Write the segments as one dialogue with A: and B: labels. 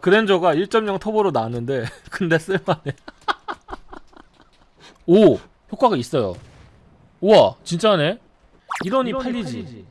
A: 그랜저가 1.0 터보로 나왔는데 근데 쓸만해. 오! 효과가 있어요. 우와 진짜네? 이러니 팔리지.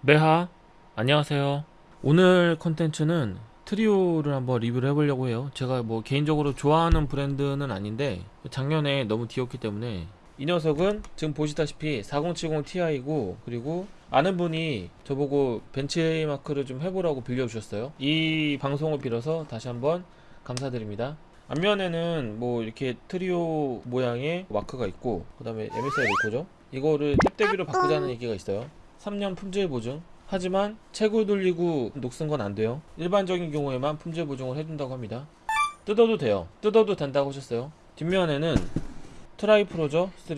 A: 매하 안녕하세요. 오늘 컨텐츠는 트리오를 한번 리뷰를 해보려고 해요. 제가 뭐 개인적으로 좋아하는 브랜드는 아닌데 작년에 너무 뒤었기 때문에 이 녀석은 지금 보시다시피 4070 Ti고 그리고 아는 분이 저보고 벤치마크를 좀 해보라고 빌려주셨어요. 이 방송을 빌어서 다시 한번 감사드립니다. 앞면에는 뭐 이렇게 트리오 모양의 마크가 있고 그 다음에 MSI 로고죠. 이거를 탭 대비로 바꾸자는 얘기가 있어요. 3년 품질 보증. 하지만 채굴 돌리고 녹슨 건 안 돼요. 일반적인 경우에만 품질 보증을 해준다고 합니다. 뜯어도 돼요. 뜯어도 된다고 하셨어요. 뒷면에는 Tri Frozr 3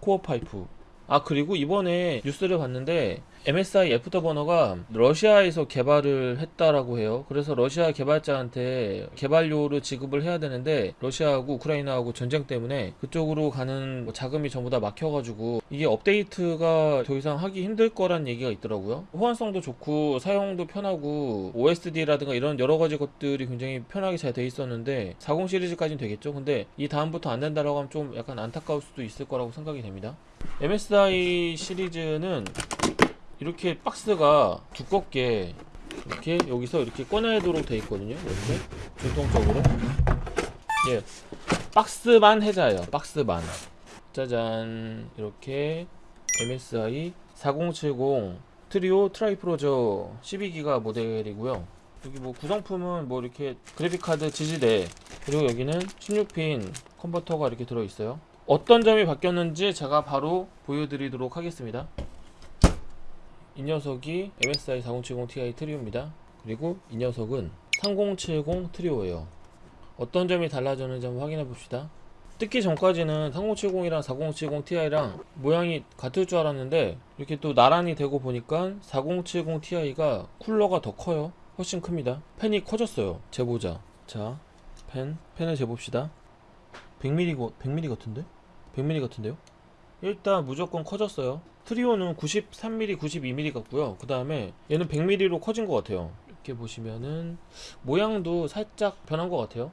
A: Core Pipe. 아 그리고 이번에 뉴스를 봤는데 MSI 애프터버너가 러시아에서 개발을 했다라고 해요. 그래서 러시아 개발자한테 개발료를 지급을 해야 되는데 러시아하고 우크라이나하고 전쟁 때문에 그쪽으로 가는 뭐 자금이 전부 다 막혀가지고 이게 업데이트가 더 이상 하기 힘들 거란 얘기가 있더라고요. 호환성도 좋고 사용도 편하고 OSD라든가 이런 여러 가지 것들이 굉장히 편하게 잘 돼 있었는데 40 시리즈까지는 되겠죠. 근데 이 다음부터 안 된다라고 하면 좀 약간 안타까울 수도 있을 거라고 생각이 됩니다. MSI 시리즈는 이렇게 박스가 두껍게 이렇게 여기서 이렇게 꺼내도록 돼 있거든요 이렇게. 전통적으로. 예. 박스만 혜자예요 박스만. 짜잔. 이렇게 MSI 4070 트리오 Tri Frozr 12기가 모델이고요. 여기 뭐 구성품은 뭐 이렇게 그래픽카드 지지대 그리고 여기는 16핀 컨버터가 이렇게 들어있어요. 어떤 점이 바뀌었는지 제가 바로 보여드리도록 하겠습니다 이 녀석이 MSI 4070 Ti 트리오입니다. 그리고 이 녀석은 3070 트리오예요. 어떤 점이 달라졌는지 한번 확인해 봅시다. 뜯기 전까지는 3070이랑 4070 Ti랑 모양이 같을 줄 알았는데 이렇게 또 나란히 대고 보니까 4070 Ti가 쿨러가 더 커요. 훨씬 큽니다. 팬이 커졌어요. 재보자. 자 팬, 팬을 재봅시다. 100mm, 100mm 같은데? 100mm 같은데요? 일단 무조건 커졌어요. 트리오는 93mm, 92mm 같고요. 그 다음에 얘는 100mm로 커진 것 같아요. 이렇게 보시면은 모양도 살짝 변한 것 같아요.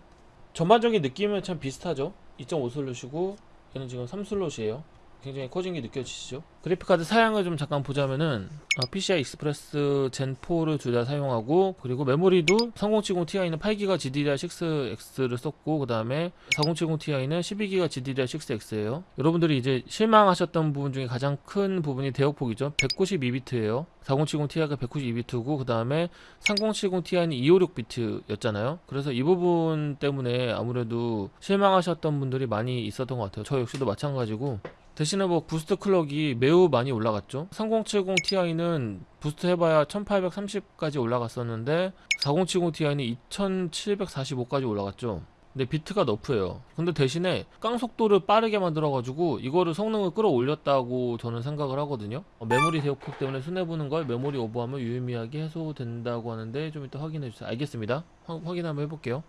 A: 전반적인 느낌은 참 비슷하죠? 2.5 슬롯이고 얘는 지금 3 슬롯이에요 굉장히 커진 게 느껴지시죠? 그래픽카드 사양을 좀 잠깐 보자면은 아, PCI Express Gen4를 둘 다 사용하고 그리고 메모리도 3070 Ti는 8기가 GDDR6X를 썼고 그 다음에 4070 Ti는 12기가 GDDR6X예요. 여러분들이 이제 실망하셨던 부분 중에 가장 큰 부분이 대역폭이죠. 192비트예요. 4070 Ti가 192비트고 그 다음에 3070 Ti는 256비트였잖아요. 그래서 이 부분 때문에 아무래도 실망하셨던 분들이 많이 있었던 것 같아요. 저 역시도 마찬가지고 대신에 뭐 boost clock이 매우 많이 올라갔죠. 3070 Ti는 boost 해봐야 1830까지 올라갔었는데 4070 Ti는 2745까지 올라갔죠. 근데 비트가 nerf예요. 근데 대신에 깡 속도를 빠르게 만들어 가지고 이거를 성능을 끌어올렸다고 저는 생각을 하거든요. 어, 메모리 대역폭 때문에 손해보는 걸 메모리 오버하면 유의미하게 해소된다고 하는데 좀 이따 확인해 주세요. 알겠습니다. 화, 확인 한번 해볼게요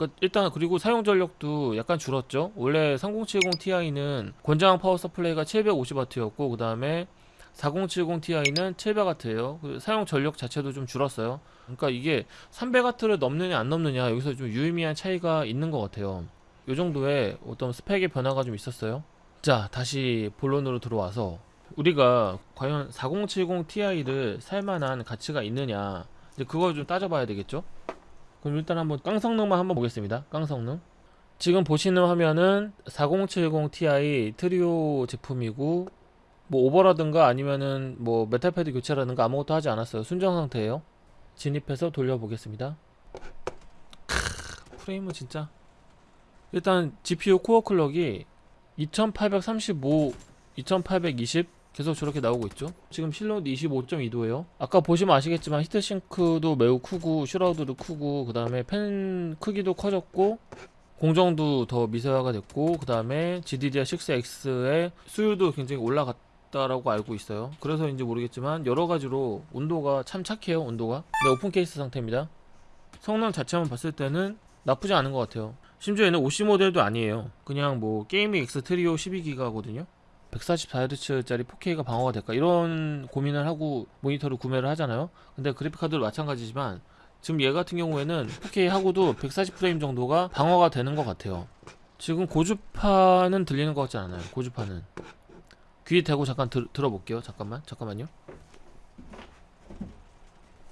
A: 그러니까 일단 그리고 사용 전력도 약간 줄었죠. 원래 3070 Ti는 권장 power supply가 750W였고 그 다음에 4070 Ti는 700W예요. 사용 전력 자체도 좀 줄었어요. 그러니까 이게 300W를 넘느냐 안 넘느냐 여기서 좀 유의미한 차이가 있는 것 같아요. 요 정도의 어떤 스펙의 변화가 좀 있었어요. 자 다시 본론으로 들어와서 우리가 과연 4070 Ti를 살만한 가치가 있느냐. 이제 그걸 좀 따져봐야 되겠죠 그럼 일단 한번 깡 성능만 한번 보겠습니다. 깡 성능. 지금 보시는 화면은 4070 Ti 트리오 제품이고 뭐 오버라든가 아니면은 뭐 thermal pad 교체라든가 아무것도 하지 않았어요. 순정 상태예요. 진입해서 돌려보겠습니다. 크, 프레임은 진짜 일단 GPU 코어 클럭이 2835, 2820 계속 저렇게 나오고 있죠? 지금 실온도 25.2도예요. 아까 보시면 아시겠지만 heatsink도 매우 크고 shroud도 크고 그 다음에 팬 크기도 커졌고 공정도 더 미세화가 됐고 그 다음에 GDDR6X의 수율도 굉장히 올라갔다라고 알고 있어요. 그래서인지 모르겠지만 여러가지로 온도가 참 착해요 온도가. 네 open case 상태입니다. 성능 자체만 봤을 때는 나쁘지 않은 것 같아요. 심지어 얘는 OC 모델도 아니에요. 그냥 뭐 Gaming X 트리오 12기가거든요 144Hz짜리 4K가 방어가 될까? 이런 고민을 하고 모니터를 구매를 하잖아요. 근데 그래픽카드도 마찬가지지만 지금 얘 같은 경우에는 4K 하고도 140프레임 정도가 방어가 되는 것 같아요. 지금 고주파는 들리는 것 같지 않아요. 고주파는. 귀에 대고 잠깐 들, 들어볼게요. 잠깐만. 잠깐만요.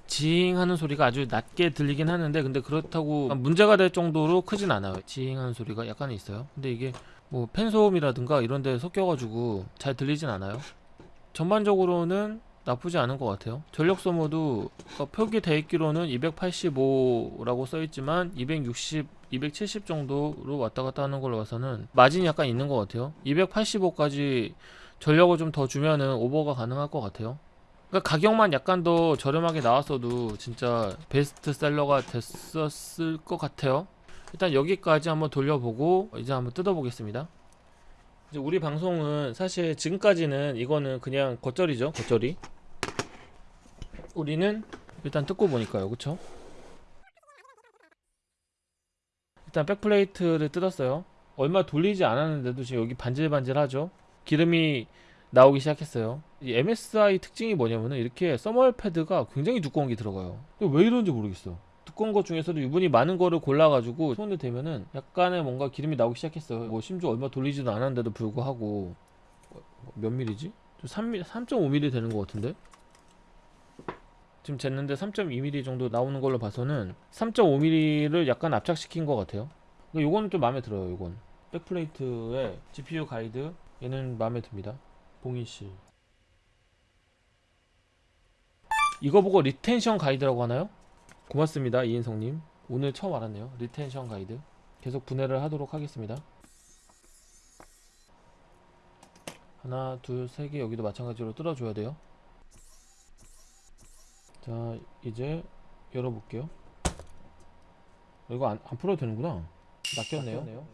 A: 지잉 하는 소리가 아주 낮게 들리긴 하는데 근데 그렇다고 문제가 될 정도로 크진 않아요. 지잉 하는 소리가 약간 있어요. 근데 이게 뭐 팬소음이라든가 이런 데 섞여가지고 잘 들리진 않아요? 전반적으로는 나쁘지 않은 것 같아요. 전력 소모도 어, 표기되어 있기로는 285라고 써있지만 260, 270 정도로 왔다 갔다 하는 걸로 봐서는 마진이 약간 있는 것 같아요. 285까지 전력을 좀 더 주면은 오버가 가능할 것 같아요. 그러니까 가격만 약간 더 저렴하게 나왔어도 진짜 베스트셀러가 됐었을 것 같아요 일단 여기까지 한번 돌려보고 이제 한번 뜯어보겠습니다. 이제 우리 방송은 사실 지금까지는 이거는 그냥 겉절이죠 겉절이. 우리는 일단 뜯고 보니까요 그쵸? 일단 백플레이트를 뜯었어요. 얼마 돌리지 않았는데도 지금 여기 반질반질하죠? 기름이 나오기 시작했어요. 이 MSI 특징이 뭐냐면은 이렇게 서멀 패드가 굉장히 두꺼운 게 들어가요. 왜 이런지 모르겠어 두꺼운 것 중에서도 유분이 많은 거를 골라가지고 손을 대면은 약간의 뭔가 기름이 나오기 시작했어요 뭐 심지어 얼마 돌리지도 않았는데도 불구하고 어, 몇 밀리지? 3mm, 3.5mm 되는 것 같은데? 지금 쟀는데 3.2mm 정도 나오는 걸로 봐서는 3.5mm를 약간 압착시킨 것 같아요 그러니까 요거는 좀 마음에 들어요 요건 backplate의 GPU guide 얘는 마음에 듭니다 봉인실 이거 보고 retention guide라고 하나요? 고맙습니다 이인성님. 오늘 처음 알았네요. retention guide. 계속 분해를 하도록 하겠습니다. 하나 둘세 개 여기도 마찬가지로 뜯어줘야 돼요. 자 이제 열어볼게요. 이거 안, 안 풀어도 되는구나. 낚였네요.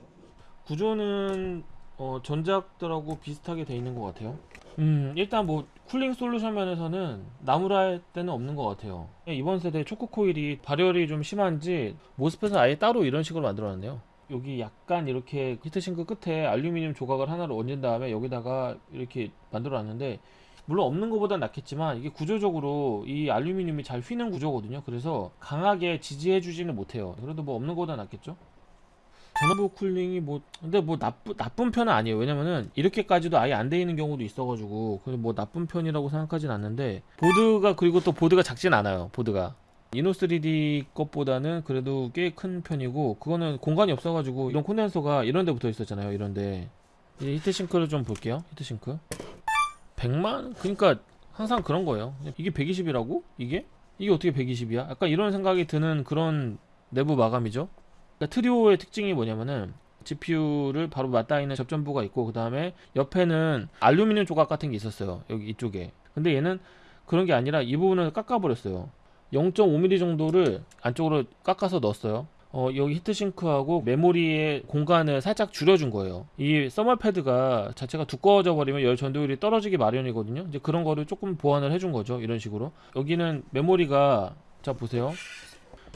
A: 구조는 어, 전작들하고 비슷하게 돼 있는 것 같아요 음 일단 뭐 쿨링 솔루션 면에서는 나무랄 때는 없는 것 같아요. 이번 세대 초코 코일이 발열이 좀 심한지 모스펫은 아예 따로 이런 식으로 만들어놨네요. 여기 약간 이렇게 heatsink 끝에 알루미늄 조각을 하나를 얹은 다음에 여기다가 이렇게 만들어놨는데 물론 없는 것보다 낫겠지만 이게 구조적으로 이 알루미늄이 잘 휘는 구조거든요. 그래서 강하게 지지해 주지는 못해요. 그래도 뭐 없는 것보다 낫겠죠 전원부 cooling이 뭐 근데 뭐 나쁘, 나쁜 편은 아니에요 왜냐면은 이렇게까지도 아예 안 돼 있는 경우도 있어가지고 그래서 뭐 나쁜 편이라고 생각하진 않는데 보드가 그리고 또 보드가 작진 않아요 보드가 이노3D 것보다는 그래도 꽤 큰 편이고 그거는 공간이 없어가지고 이런 콘덴서가 이런 데 붙어 있었잖아요 이런 데 이제 히트싱크를 좀 볼게요 히트싱크 100만? 그러니까 항상 그런 거예요 이게 120이라고? 이게? 이게 어떻게 120이야? 약간 이런 생각이 드는 그런 내부 마감이죠 그러니까 트리오의 특징이 뭐냐면은 GPU를 바로 맞닿아 있는 접전부가 있고 그 다음에 옆에는 알루미늄 조각 같은 게 있었어요 여기 이쪽에. 근데 얘는 그런 게 아니라 이 부분을 깎아 버렸어요. 0.5mm 정도를 안쪽으로 깎아서 넣었어요. 어, 여기 히트싱크하고 메모리의 공간을 살짝 줄여준 거예요. 이 서멀 패드가 자체가 두꺼워져 버리면 열 전도율이 떨어지기 마련이거든요. 이제 그런 거를 조금 보완을 해준 거죠 이런 식으로. 여기는 메모리가 자 보세요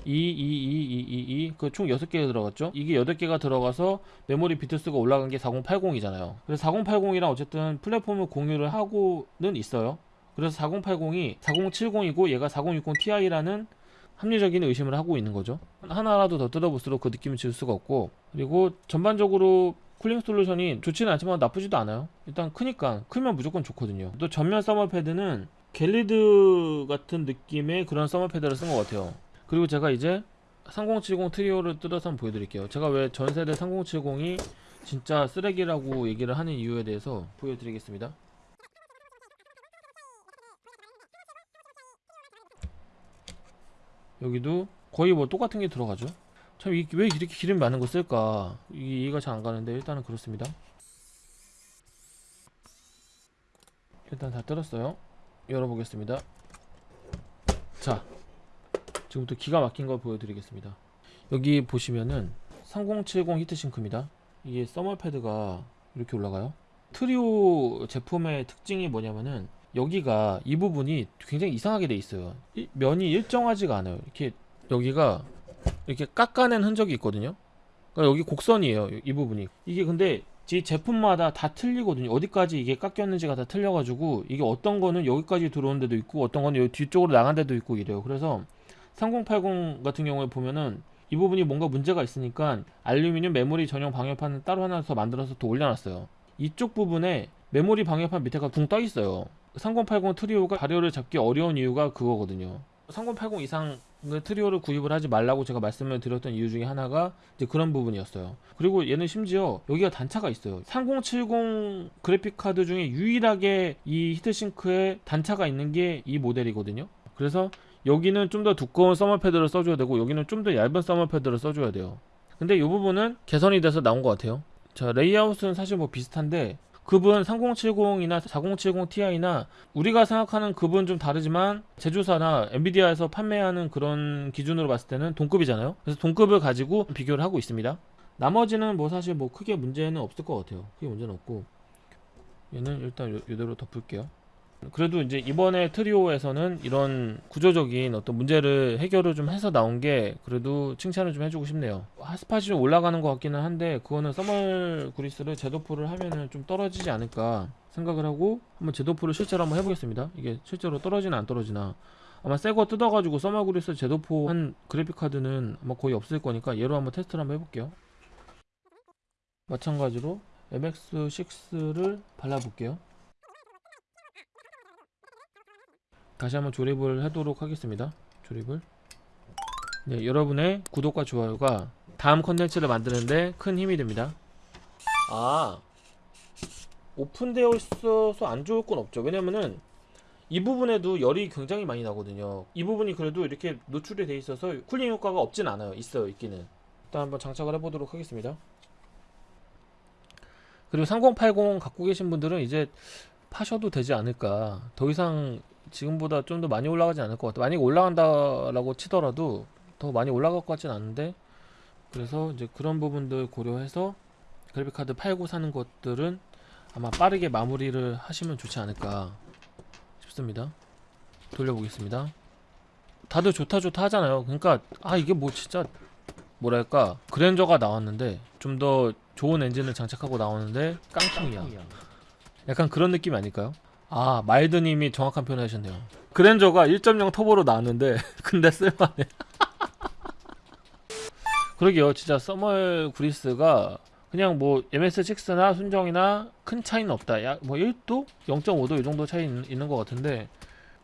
A: 2, 2, 2, 2, 2, 2, 그 총 6개가 들어갔죠? 이게 8개가 들어가서 메모리 비트수가 올라간 게 4080이잖아요. 그래서 4080이랑 어쨌든 플랫폼을 공유를 하고는 있어요. 그래서 4080이 4070이고 얘가 4060 Ti라는 합리적인 의심을 하고 있는 거죠. 하나라도 더 뜯어볼수록 그 느낌을 지울 수가 없고 그리고 전반적으로 cooling solution이 좋지는 않지만 나쁘지도 않아요. 일단 크니까 크면 무조건 좋거든요. 또 전면 thermal pad는 Gelid 같은 느낌의 그런 서머 패드를 쓴 것 같아요. 그리고 제가 이제 3070 트리오를 뜯어서 한번 보여드릴게요. 제가 왜 전세대 3070이 진짜 쓰레기라고 얘기를 하는 이유에 대해서 보여드리겠습니다. 여기도 거의 뭐 똑같은 게 들어가죠? 참 왜 이렇게 기름이 많은 거 쓸까? 이해가 잘 안 가는데 일단은 그렇습니다. 일단 다 뜯었어요. 열어보겠습니다. 자 지금부터 기가 막힌 걸 보여드리겠습니다. 여기 보시면은 3070 히트싱크입니다. 이게 서멀 패드가 이렇게 올라가요. 트리오 제품의 특징이 뭐냐면은 여기가 이 부분이 굉장히 이상하게 돼 있어요. 이, 면이 일정하지가 않아요. 이렇게 여기가 이렇게 깎아낸 흔적이 있거든요. 그러니까 여기 곡선이에요 이 부분이. 이게 근데 이 제품마다 다 틀리거든요. 어디까지 이게 깎였는지가 다 틀려가지고 이게 어떤 거는 여기까지 들어온 데도 있고 어떤 거는 여기 뒤쪽으로 나간 데도 있고 이래요. 그래서 3080 같은 경우에 보면은 이 부분이 뭔가 문제가 있으니까 알루미늄 메모리 전용 방열판을 따로 하나 더 만들어서 또 올려놨어요. 이쪽 부분에 메모리 방열판 밑에가 붕 떠 있어요. 3080 트리오가 자료를 잡기 어려운 이유가 그거거든요. 3080 이상 트리오를 구입을 하지 말라고 제가 말씀을 드렸던 이유 중에 하나가 이제 그런 부분이었어요. 그리고 얘는 심지어 여기가 단차가 있어요. 3070 그래픽 카드 중에 유일하게 이 heatsink에 단차가 있는 게 이 모델이거든요. 그래서 여기는 좀 더 두꺼운 서머 패드를 써줘야 되고 여기는 좀 더 얇은 서머 패드를 써줘야 돼요. 근데 이 부분은 개선이 돼서 나온 것 같아요. 자 레이아웃은 사실 뭐 비슷한데 급은 3070이나 4070 Ti나 우리가 생각하는 급은 좀 다르지만 제조사나 엔비디아에서 판매하는 그런 기준으로 봤을 때는 동급이잖아요. 그래서 동급을 가지고 비교를 하고 있습니다. 나머지는 뭐 사실 뭐 크게 문제는 없을 것 같아요. 크게 문제는 없고 얘는 일단 요, 이대로 덮을게요. 그래도 이제 이번에 트리오에서는 이런 구조적인 어떤 문제를 해결을 좀 해서 나온 게 그래도 칭찬을 좀 해주고 싶네요. 핫스팟이 좀 올라가는 것 같기는 한데 그거는 써멀 구리스를 제도포를 하면은 좀 떨어지지 않을까 생각을 하고 한번 제도포를 실제로 한번 해보겠습니다. 이게 실제로 떨어지나 안 떨어지나 아마 새거 뜯어가지고 써멀 구리스 제도포 한 그래픽 카드는 아마 거의 없을 거니까 얘로 한번 테스트를 한번 해볼게요. 마찬가지로 MX6를 발라볼게요. 다시 한번 조립을 하도록 하겠습니다. 조립을. 네, 여러분의 구독과 좋아요가 다음 컨텐츠를 만드는데 큰 힘이 됩니다. 아, 오픈되어 있어서 안 좋을 건 없죠. 왜냐면은 이 부분에도 열이 굉장히 많이 나거든요. 이 부분이 그래도 이렇게 노출이 돼 있어서 쿨링 효과가 없진 않아요. 있어요, 있기는. 일단 한번 장착을 해보도록 하겠습니다. 그리고 3080 갖고 계신 분들은 이제 파셔도 되지 않을까. 더 이상 지금보다 좀 더 많이 올라가지 않을 것 같아. 만약 올라간다라고 치더라도 더 많이 올라갈 것 같진 않은데 그래서 이제 그런 부분들 고려해서 그래픽 카드 팔고 사는 것들은 아마 빠르게 마무리를 하시면 좋지 않을까 싶습니다. 돌려보겠습니다. 다들 좋다 좋다 하잖아요. 그러니까 아 이게 뭐 진짜 뭐랄까 그랜저가 나왔는데 좀 더 좋은 엔진을 장착하고 나오는데 깡통이야. 약간 그런 느낌 아닐까요? 아 마일드님이 정확한 표현 하셨네요. 그랜저가 1.0 터보로 나왔는데 근데 쓸만해. 그러게요. 진짜 서멀 구리스가 그냥 뭐 MS6나 순정이나 큰 차이는 없다. 야, 뭐 1도? 0.5도 이 정도 차이 있, 있는 것 같은데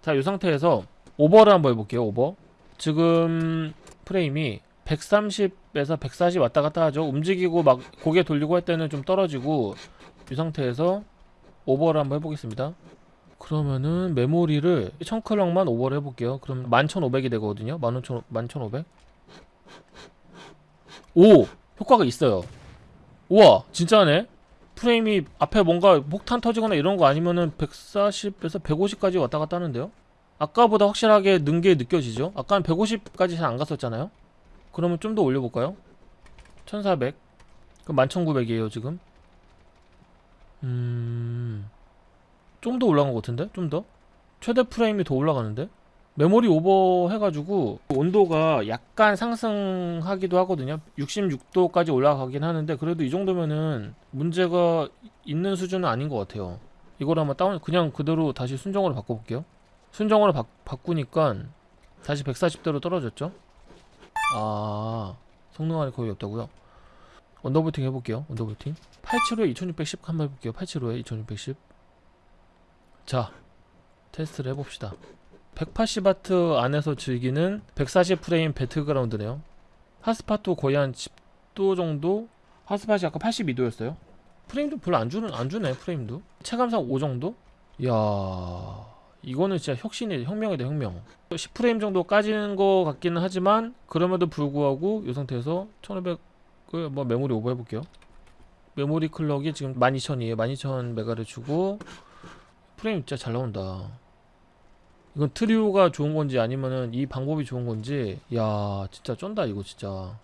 A: 자이 상태에서 오버를 한번 해볼게요 오버. 지금 프레임이 130에서 140 왔다 갔다 하죠. 움직이고 막 고개 돌리고 할 때는 좀 떨어지고 이 상태에서 오버를 한번 해보겠습니다. 그러면은 메모리를 청클럭만 오버를 해볼게요. 그럼 11,500이 되거든요. 15,000, 11,500 오! 효과가 있어요. 우와! 진짜네? 프레임이 앞에 뭔가 폭탄 터지거나 이런 거 아니면은 140에서 150까지 왔다 갔다 하는데요? 아까보다 확실하게 는 게 느껴지죠? 아까는 150까지 잘 안 갔었잖아요? 그러면 좀 더 올려볼까요? 1400 그럼 11900이에요 지금 음... 좀 더 올라간 것 같은데? 좀 더? 최대 프레임이 더 올라가는데? 메모리 오버 해가지고 온도가 약간 상승하기도 하거든요 66도까지 올라가긴 하는데 그래도 이 정도면은 문제가 있는 수준은 아닌 것 같아요 이걸 한번 다운 그냥 그대로 다시 순정으로 바꿔볼게요 순정으로 바, 바꾸니까 다시 140대로 떨어졌죠 아 성능안이 거의 없다고요 undervolting 해볼게요. undervolting. 875에 2610 한번 해볼게요. 875에 2610 자 테스트를 해봅시다. 180W 안에서 즐기는 140프레임 배틀그라운드네요. 핫스팟도 거의 한 10도 정도? 핫스팟이 아까 82도였어요. 프레임도 별로 안 주는 안 주네 프레임도. 체감상 5 정도? 이야 이거는 진짜 혁신이 혁명이다 혁명. 10프레임 정도 까지는 것 같기는 하지만 그럼에도 불구하고 이 상태에서 1500 을뭐 메모리 오버 해볼게요. 메모리 clock이 지금 12000이에요. 12000메가를 주고 프레임 진짜 잘 나온다. 이건 트리오가 좋은 건지 아니면은 이 방법이 좋은 건지 야 진짜 쩐다 이거 진짜.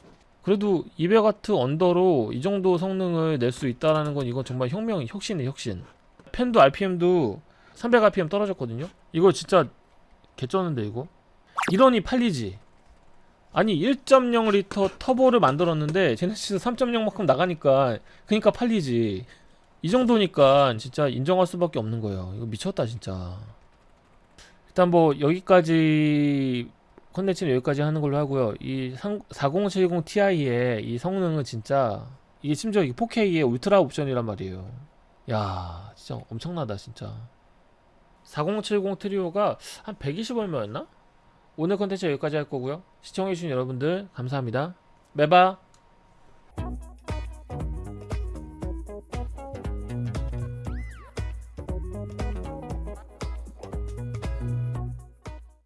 A: 그래도 200W 언더로 이 정도 성능을 낼 수 있다라는 건 이건 정말 혁명 혁신이 혁신. 펜도 RPM도 300rpm 떨어졌거든요? 이거 진짜 개쩌는데 이거? 이러니 팔리지 아니 1.0 리터 터보를 만들었는데 제네시스 3.0만큼 나가니까 그니까 팔리지. 이 정도니까 진짜 인정할 수밖에 없는 거예요. 이거 미쳤다 진짜. 일단 뭐 여기까지 컨텐츠는 여기까지 하는 걸로 하고요. 이 4070 Ti의 이 성능은 진짜 이게 심지어 이게 4K의 울트라 옵션이란 말이에요. 야 진짜 엄청나다 진짜. 4070 트리오가 한 120 얼마였나? 오늘 컨텐츠 여기까지 할 거고요. 시청해주신 여러분들 감사합니다. 매바